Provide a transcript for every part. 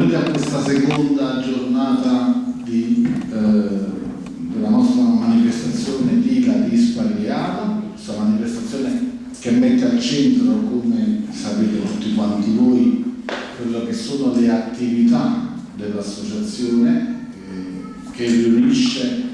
benvenuti a questa seconda giornata di, eh, della nostra manifestazione Dila Dispari di Ada, questa manifestazione che mette al centro, come sapete tutti quanti voi, quello che sono le attività dell'associazione eh, che riunisce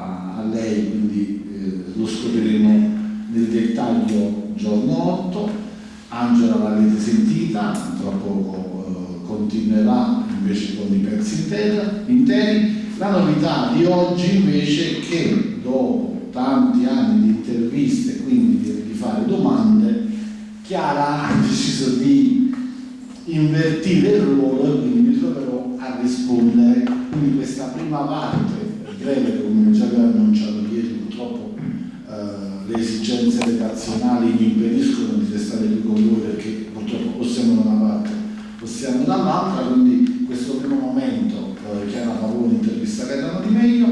a, a lei, quindi eh, lo scopriremo nel dettaglio giorno 8. Angela l'avete sentita, tra poco eh, continuerà invece con i pezzi interi. La novità di oggi invece è che dopo tanti anni di interviste, quindi di, di fare domande, Chiara ha deciso di invertire il ruolo e quindi mi troverò a rispondere. Quindi questa prima parte breve, o siamo dall'altra, quindi questo primo momento eh, Chiara Pavone intervista Gaetano Di Meglio,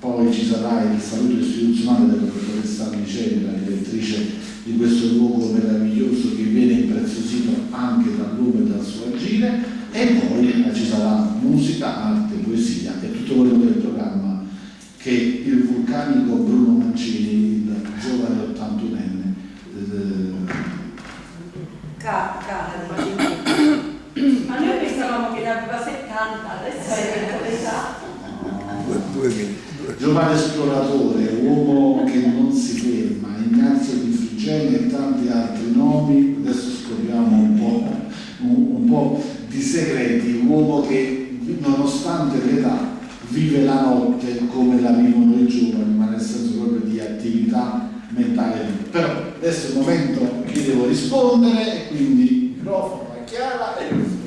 poi ci sarà il saluto istituzionale della dottoressa Liceni, la direttrice di questo luogo meraviglioso che viene impreziosito anche dal lume e dal suo agire e poi ci sarà musica, arte, poesia e tutto quello il programma che il vulcanico Bruno Mancini, il giovane 81enne, eh, Ca ma noi pensavamo che ne aveva 70, adesso è l'età. Giovane esploratore, uomo che non si ferma, Ignazio di Frigeni e tanti altri nomi, adesso scopriamo un po', un, un po di segreti, uomo che nonostante l'età vive la notte come la vivono i giovani, ma nel senso proprio di attività mentale. Però adesso è il momento che devo rispondere e quindi il microfono è chiara e.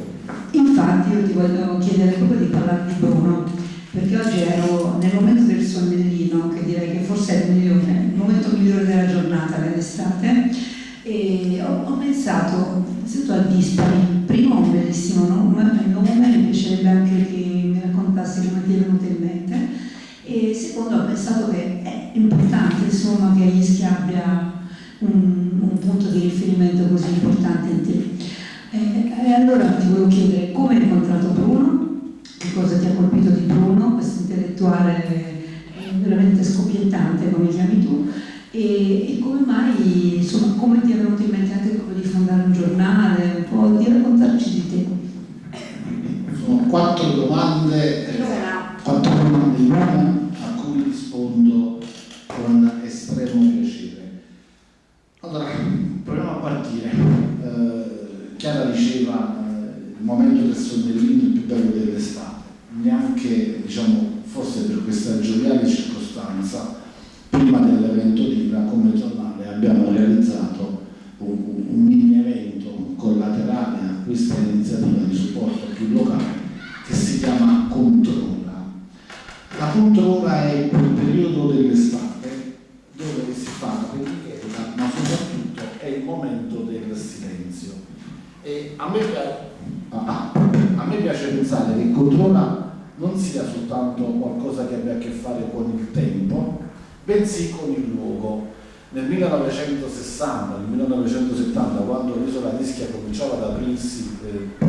Infatti io ti voglio chiedere proprio di parlare di Bruno, perché oggi ero nel momento del sonnellino, che direi che forse è il, migliore, il momento migliore della giornata dell'estate, e ho, ho pensato innanzitutto al Dispari, primo un bellissimo nome, nome mi piacerebbe anche che mi raccontassi come ti è venuto in mente, e secondo ho pensato che è importante insomma che Ischia abbia un, un punto di riferimento così importante in te. E, e allora ti volevo chiedere come hai incontrato Bruno, che cosa ti ha colpito di Bruno, questo intellettuale veramente scoppiettante come chiami tu, e, e, come mai, insomma, come ti è venuto in mente anche quello di fondare un giornale, Chiara diceva eh, il momento del sonnellino il più bello dell'estate, neanche diciamo forse per questa gioviale circostanza bensì con il luogo. Nel 1960, nel 1970, quando l'isola di Ischia cominciava ad aprirsi eh,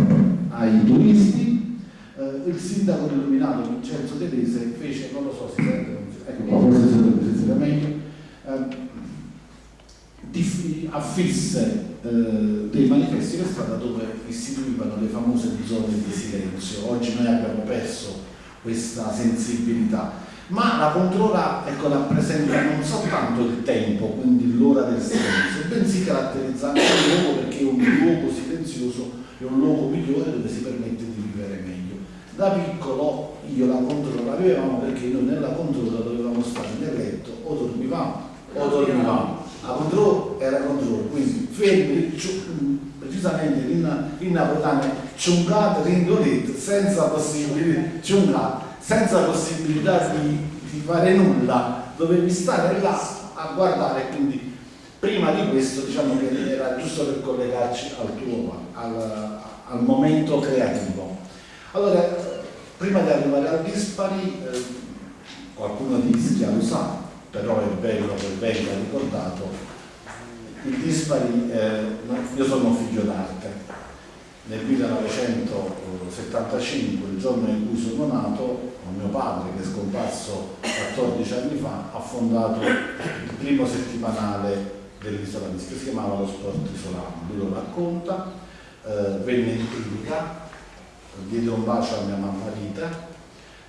ai turisti, eh, il sindaco illuminato Vincenzo Tedese fece, non lo so se sente, ecco qua, forse si sente meglio, eh, affisse eh, dei manifesti per strada dove istituivano le famose zone di silenzio. Oggi noi abbiamo perso questa sensibilità ma la controlla ecco, rappresenta non soltanto il tempo, quindi l'ora del silenzio, bensì caratterizza anche il luogo perché è un luogo silenzioso, è un luogo migliore dove si permette di vivere meglio. Da piccolo io la controlla la vivevamo perché noi nella controlla dovevamo stare nel letto o dormivamo o dormivamo. La controlla era controllo, quindi fermi, precisamente in, in napoletano, ciungate, rindolette, senza possibilità, ciungate senza possibilità di, di, fare nulla, dovevi stare là a guardare, quindi prima di questo diciamo che era giusto per collegarci al tuo, al, al momento creativo. Allora, prima di arrivare al dispari, eh, qualcuno di Ischia lo sa, però è bello che venga ricordato, il dispari, eh, io sono figlio d'arte, nel 1975, il giorno in cui sono nato, mio padre che è scomparso 14 anni fa ha fondato il primo settimanale dell'isola di Ischia, si chiamava Lo Sport Isolano, lui lo racconta, eh, venne in clinica diede un bacio a mia mamma Rita,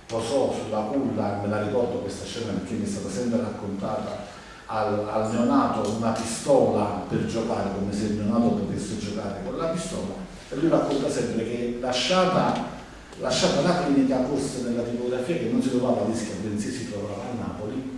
posò sulla culla, me la ricordo questa scena perché mi è stata sempre raccontata al, al neonato una pistola per giocare, come se il neonato potesse giocare con la pistola, e lui racconta sempre che lasciata, lasciata la clinica corse nella tipografia che non si trovava a Ischia, bensì si trovava a Napoli,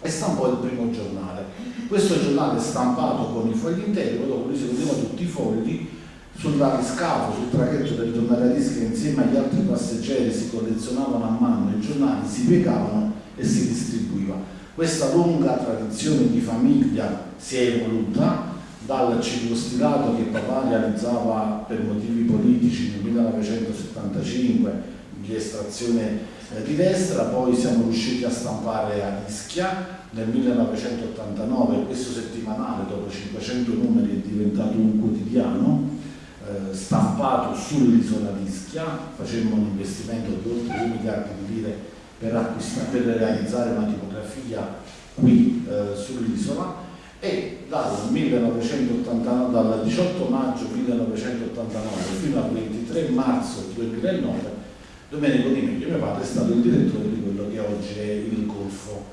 e stampò il primo giornale. Questo giornale stampato con i fogli interi, dopo lui si vedeva tutti i fogli, sull'ariscafo, sul traghetto del tornare a Ischia insieme agli altri passeggeri si collezionavano a mano i giornali, si piegavano e si distribuiva. Questa lunga tradizione di famiglia si è evoluta dal circostilato che papà realizzava per motivi politici nel 1975 di estrazione di destra, poi siamo riusciti a stampare a Ischia nel 1989, questo settimanale dopo 500 numeri è diventato un quotidiano eh, stampato sull'isola di Ischia, facemmo un investimento di oltre 2 miliardi di lire per, per realizzare una tipografia qui eh, sull'isola. E dal, 1989, dal 18 maggio 1989 fino al 23 marzo 2009 Domenico Di Meglio, mio padre, è stato il direttore di quello che oggi è il Golfo,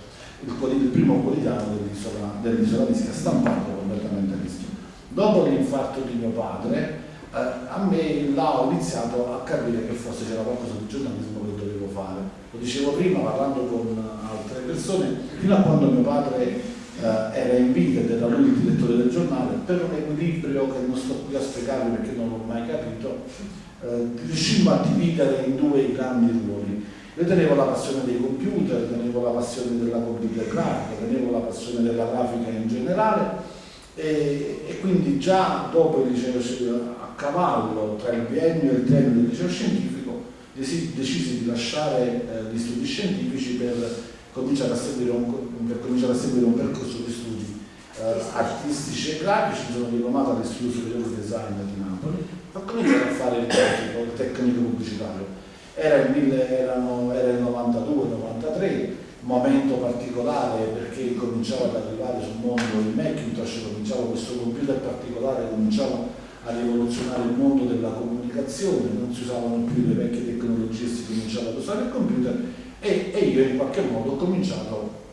il, il primo quotidiano dell'isola dell Ischia, stampato completamente a rischio. Dopo l'infarto di mio padre, eh, a me là ho iniziato a capire che forse c'era qualcosa di giornalismo che dovevo fare. Lo dicevo prima parlando con altre persone, fino a quando mio padre eh, era in vita ed era lui il direttore del giornale, per un equilibrio che non sto qui a spiegarvi perché non l'ho mai capito, eh, riuscimmo a dividere in due grandi ruoli. Io tenevo la passione dei computer, tenevo la passione della computer grafica, tenevo la passione della grafica in generale e, e quindi già dopo il liceo a cavallo tra il biennio e il termine del liceo scientifico decisi di lasciare eh, gli studi scientifici per cominciare a seguire un, cominciare a seguire un percorso di studi eh, artistici e grafici, mi sono diplomato all'Istituto Superiore di Design di Napoli ho cominciato a fare il tecnico, il tecnico pubblicitario. Era il, 1000, erano, era il 92-93, momento particolare perché cominciava ad arrivare sul mondo il Macintosh, cominciava questo computer particolare, cominciava a rivoluzionare il mondo della comunicazione, non si usavano più le vecchie tecnologie, si cominciava ad usare il computer e, e io in qualche modo ho cominciato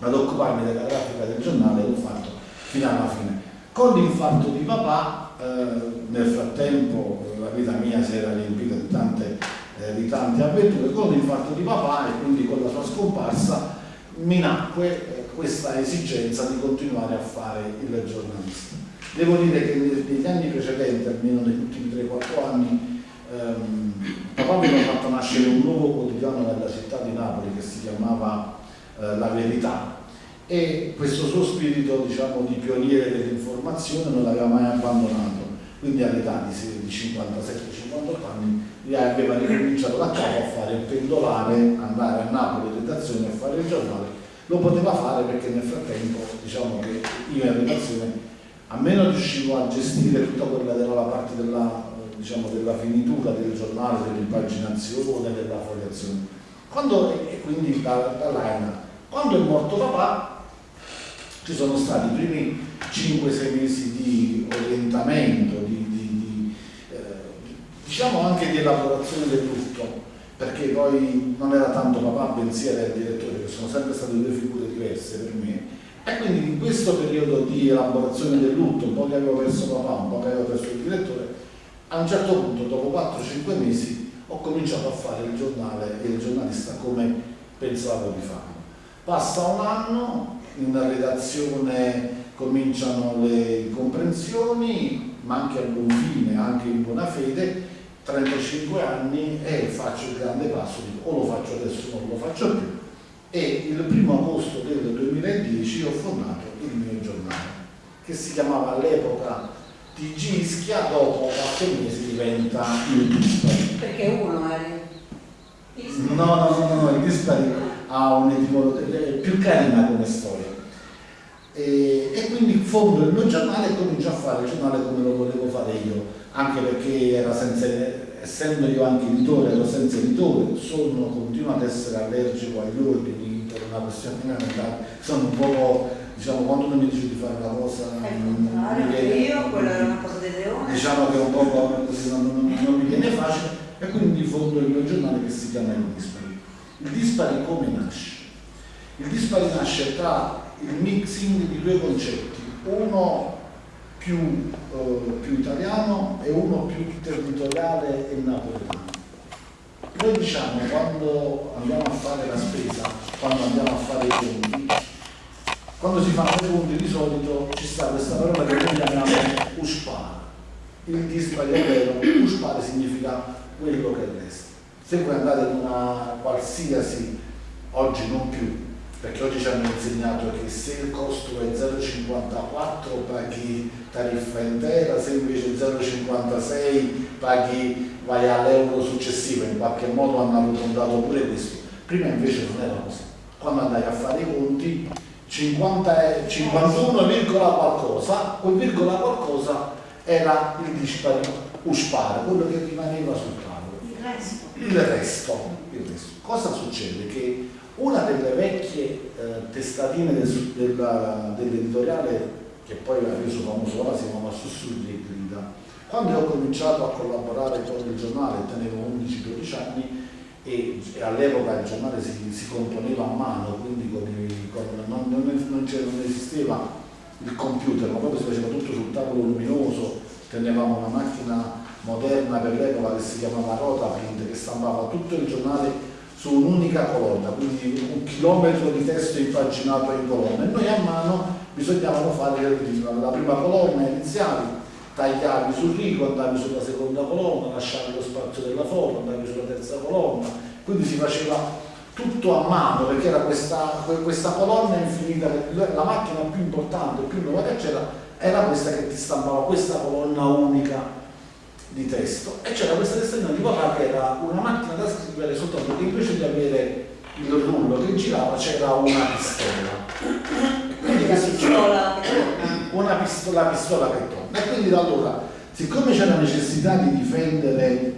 ad occuparmi della grafica del giornale l'ho fatto fino alla fine. Con l'infarto di papà eh, nel frattempo la vita mia si era riempita di tante, eh, di tante avventure, con l'infarto di papà e quindi con la sua scomparsa mi nacque eh, questa esigenza di continuare a fare il giornalista. Devo dire che negli anni precedenti, almeno negli ultimi 3-4 anni, ehm, papà mi ha fatto nascere un nuovo quotidiano nella città di Napoli che si chiamava eh, La Verità, e questo suo spirito diciamo, di pioniere dell'informazione non l'aveva mai abbandonato. Quindi all'età di 57-58 anni aveva ricominciato da capo a fare il pendolare, andare a Napoli redazione a fare il giornale. Lo poteva fare perché nel frattempo diciamo che io in redazione a meno riuscivo a gestire tutta quella della parte della, diciamo, della finitura del giornale, dell'impaginazione, della fogliazione. Quando, e quindi da, da quando è morto papà ci sono stati i primi 5-6 mesi di orientamento, di, di, di eh, diciamo anche di elaborazione del lutto, perché poi non era tanto papà, bensì era il direttore, che sono sempre state due figure diverse per me. E quindi in questo periodo di elaborazione del lutto, un po' che avevo perso papà, un po' che avevo perso il direttore, a un certo punto, dopo 4-5 mesi, ho cominciato a fare il giornale e il giornalista come pensavo di farlo. Passa un anno, in una redazione cominciano le incomprensioni, ma anche a buon fine, anche in buona fede, 35 anni e faccio il grande passo, dico o lo faccio adesso o non lo faccio più. E il primo agosto del 2010 ho fondato il mio giornale, che si chiamava all'epoca TG Ischia, dopo qualche mesi diventa il Dispari. Perché uno è... No, no, no, no, il Dispari ha un'etimologia più carina come storia e, e, quindi fondo il mio giornale e comincio a fare il giornale come lo volevo fare io, anche perché era senza, essendo io anche editore, ero senza editore, sono, continuo ad essere allergico agli ordini per una questione fondamentale, sono un po' diciamo quando uno mi dice di fare una cosa non, non viene, io, quella era una cosa del leone. Diciamo che un po' non, non, non mi viene facile e quindi fondo il mio giornale che si chiama Il Dispari. Il Dispari come nasce? Il Dispari nasce tra il mixing di due concetti, uno più, eh, più italiano e uno più territoriale e napoletano. Noi diciamo quando andiamo a fare la spesa, quando andiamo a fare i conti, quando si fanno i conti di solito ci sta questa parola che noi chiamiamo uspare. Il dispari è vero, uspare significa quello che resta. Se voi andate in una qualsiasi, oggi non più, perché oggi ci hanno insegnato che se il costo è 0,54 paghi tariffa intera, se invece 0,56 paghi vai all'euro successivo, in qualche modo hanno arrotondato pure questo. Prima invece non era così. Quando andai a fare i conti, 50, 51, qualcosa, quel virgola qualcosa era il dispari uspare, quello che rimaneva sul tavolo. Il resto. Il resto. Cosa succede? Che una delle vecchie eh, testatine del, dell'editoriale, che poi ha reso famoso ora, si chiamava Sussurri e Grida, quando ho cominciato a collaborare con il giornale, tenevo 11-12 anni, e, e all'epoca il giornale si, si, componeva a mano, quindi con i, con, non, non, non, non, esisteva il computer, ma proprio si faceva tutto sul tavolo luminoso, tenevamo una macchina moderna per l'epoca che si chiamava Rotaprint che stampava tutto il giornale su un'unica colonna, quindi un chilometro di testo impaginato in colonna e noi a mano bisognava fare la prima colonna iniziale, tagliavi sul rigo, andavi sulla seconda colonna, lasciavi lo spazio della foto, andavi sulla terza colonna, quindi si faceva tutto a mano perché era questa, questa colonna infinita, la macchina più importante, più nuova che c'era, era questa che ti stampava questa colonna unica di testo. E c'era questa testatina di papà che era una macchina da scrivere soltanto che invece di avere il rullo che girava c'era una pistola. Quindi che pistola una pistola, pistola che torna e quindi da allora siccome c'è la necessità di difendere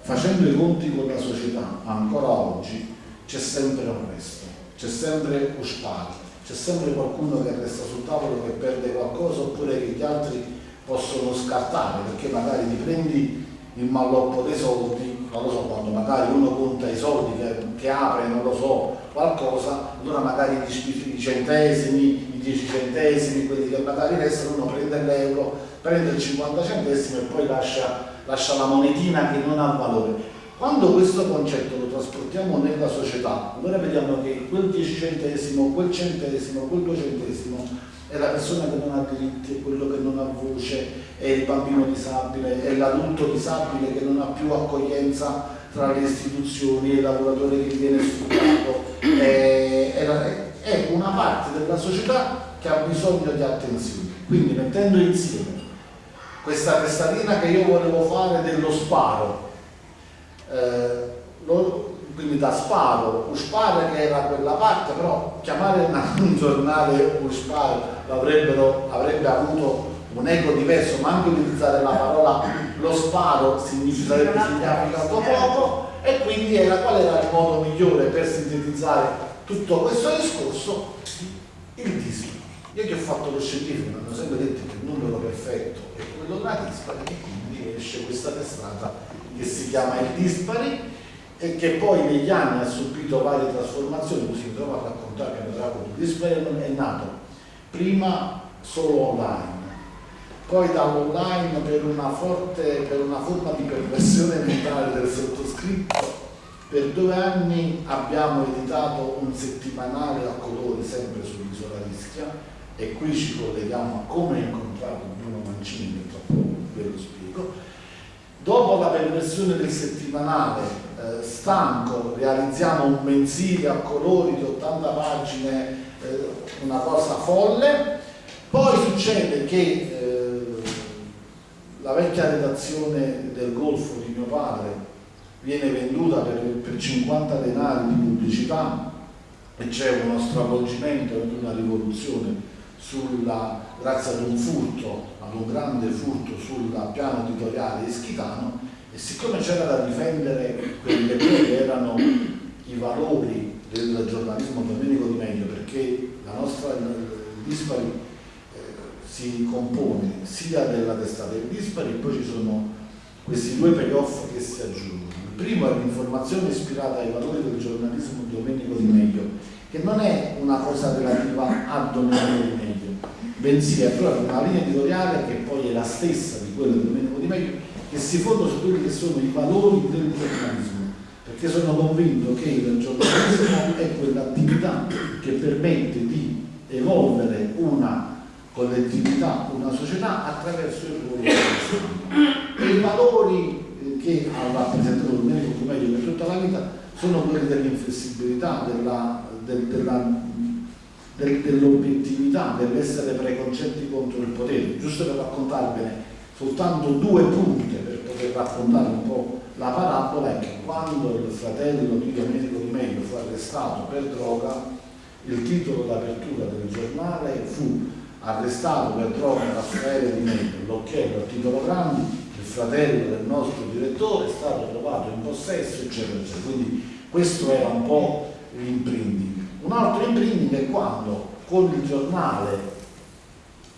facendo i conti con la società ancora oggi c'è sempre un resto c'è sempre un spazio c'è sempre qualcuno che resta sul tavolo che perde qualcosa oppure che gli altri possono scartare perché magari ti prendi il malloppo dei soldi, non lo so, quando magari uno conta i soldi che, che apre, non lo so, qualcosa, allora magari i centesimi, i 10 centesimi, quelli che magari restano, uno prende l'euro, prende il 50 centesimi e poi lascia, lascia la monetina che non ha valore. Quando questo concetto lo trasportiamo nella società, allora vediamo che quel 10 centesimo, quel centesimo, quel 2 centesimo è la persona che non ha diritti, è quello che non ha voce, è il bambino disabile, è l'adulto disabile che non ha più accoglienza tra le istituzioni, è il lavoratore che viene sfruttato, è, è, è una parte della società che ha bisogno di attenzione. Quindi mettendo insieme questa testatina che io volevo fare dello sparo, eh, lo, quindi da sparo, Uspare che era quella parte, però chiamare un giornale Uspare avrebbe avuto un eco diverso, ma anche utilizzare la parola lo sparo significa significato poco e quindi era, qual era il modo migliore per sintetizzare tutto questo discorso? Il dispari. Io che ho fatto lo scientifico mi hanno sempre detto che il numero perfetto è quello da dispari e quindi esce questa testata che si chiama il dispari e che poi negli anni ha subito varie trasformazioni, così mi trovo a raccontare che Drago di Disperman è nato prima solo online, poi dall'online per una forte, per una forma di perversione mentale del sottoscritto, per due anni abbiamo editato un settimanale a colori sempre sull'isola Rischia e qui ci colleghiamo a come ho incontrato Bruno Mancini, che tra poco ve lo spiego. Dopo la perversione del settimanale eh, stanco, realizziamo un mensile a colori di 80 pagine, eh, una cosa folle, poi succede che eh, la vecchia redazione del Golfo di mio padre viene venduta per, per 50 denari di pubblicità e c'è uno stravolgimento e una rivoluzione sulla, grazie ad un furto, ad un grande furto sul piano editoriale ischitano e siccome c'era da difendere quelli che erano i valori del giornalismo domenico di meglio, perché la nostra dispari eh, si compone sia della testata del dispari e poi ci sono questi due payoff che si aggiungono. primo è l'informazione ispirata ai valori del giornalismo Domenico Di Meglio, che non è una cosa relativa a Domenico Di Meglio, bensì è proprio una linea editoriale che poi è la stessa di quella di Domenico Di Meglio, che si fonda su quelli che sono i valori del giornalismo perché sono convinto che il giornalismo è quell'attività che permette di evolvere una collettività, una società attraverso il ruolo del stampa. E i valori eh, che ha rappresentato il medico meglio per tutta la vita sono quelli dell'inflessibilità, dell'obiettività, dell'essere preconcetti contro il potere. Giusto per raccontarvene soltanto due punte per poter raccontare un po' la parabola è che quando il fratello di Domenico Di Meglio fu arrestato per droga, il titolo d'apertura del giornale fu arrestato per droga Raffaele Di Meglio, l'occhiello a titolo grande, il fratello del nostro direttore è stato trovato in possesso, eccetera, eccetera. Quindi questo era un po' l'imprinting. Un altro imprinting è quando con il giornale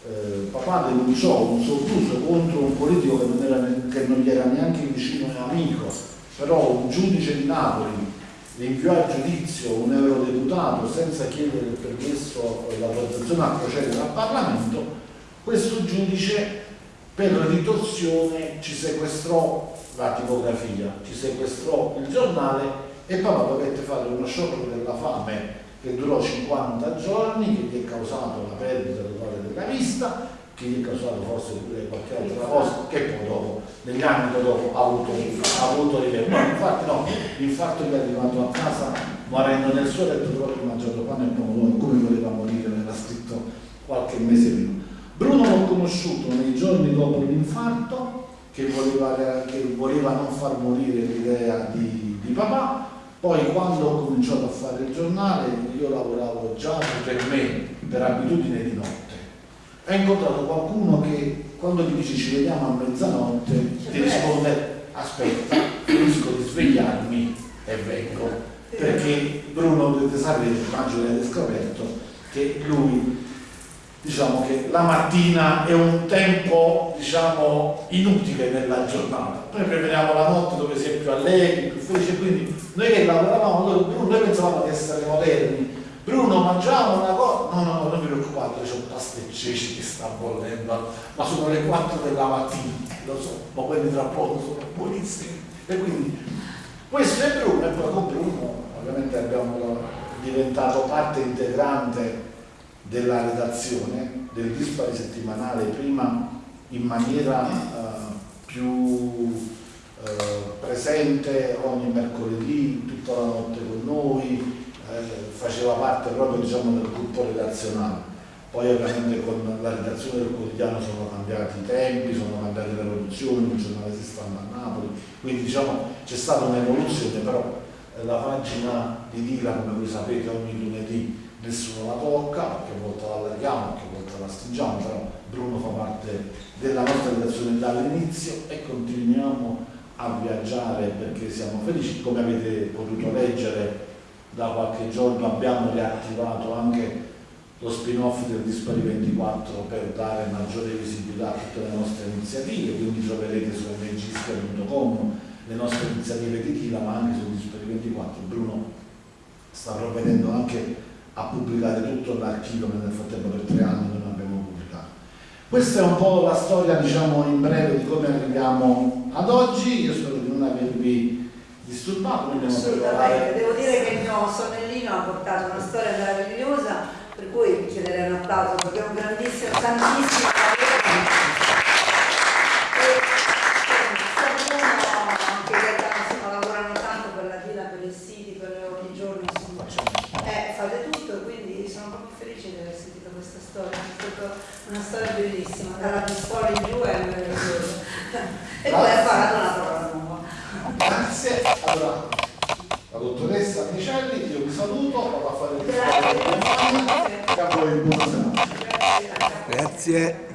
eh, papà denunciò un sottuso contro un politico che non, era, che non gli era neanche vicino e amico, però un giudice di Napoli inviò a giudizio un eurodeputato senza chiedere il permesso e l'autorizzazione a procedere al Parlamento, questo giudice per ritorsione ci sequestrò la tipografia, ci sequestrò il giornale e papà dovette fare uno sciopero della fame che durò 50 giorni, che gli è causato la perdita totale della vista, che gli è causato forse pure qualche altra cosa, che poi dopo, negli anni dopo, ha avuto, ha avuto livello. No, infatti no, l'infarto gli è arrivato a casa morendo nel suo letto aver mangiato pane e pomodoro, come voleva morire, l'era scritto qualche mese prima. Bruno l'ho conosciuto nei giorni dopo l'infarto, che voleva, che voleva non far morire l'idea di, di papà, poi quando ho cominciato a fare il giornale io lavoravo già per me, per abitudine di notte. Ho incontrato qualcuno che quando gli dici ci vediamo a mezzanotte ti risponde aspetta, finisco di svegliarmi e vengo. Perché Bruno dovete sapere, immagino avete scoperto, che lui diciamo che la mattina è un tempo diciamo, inutile nella giornata. Noi preferiamo la notte dove si è più allegri, più felici, quindi noi che lavoravamo, noi, noi pensavamo di essere moderni. Bruno mangiamo una cosa, no, no, no, non vi preoccupate, c'è un pasticci che sta bollendo, ma sono le 4 della mattina, lo so, ma quelli tra poco sono buonissimi. E quindi questo è Bruno e poi con Bruno ovviamente abbiamo diventato parte integrante della redazione del dispari settimanale prima in maniera uh, più uh, presente ogni mercoledì, tutta la notte con noi, eh, faceva parte proprio diciamo, del gruppo redazionale. Poi ovviamente con la redazione del quotidiano sono cambiati i tempi, sono cambiate le produzioni, il giornale si stanno a Napoli, quindi diciamo c'è stata un'evoluzione, però eh, la pagina di Dila, come voi sapete, ogni lunedì nessuno la tocca, qualche volta la allarghiamo, qualche volta la stringiamo, però Bruno fa parte della nostra redazione dall'inizio e continuiamo a viaggiare perché siamo felici, come avete potuto leggere da qualche giorno abbiamo riattivato anche lo spin-off del Dispari 24 per dare maggiore visibilità a tutte le nostre iniziative, quindi troverete su mgisca.com le nostre iniziative di Tila ma anche su Dispari 24. Bruno sta provvedendo anche a pubblicare tutto l'archivio che nel frattempo per tre anni non abbiamo pubblicato. Questa è un po' la storia, diciamo, in breve di come arriviamo ad oggi. Io spero di non avervi disturbato. Assolutamente, devo dire che il mio sonnellino ha portato una storia meravigliosa, per cui chiederei un applauso perché è un grandissimo, tantissimo yet.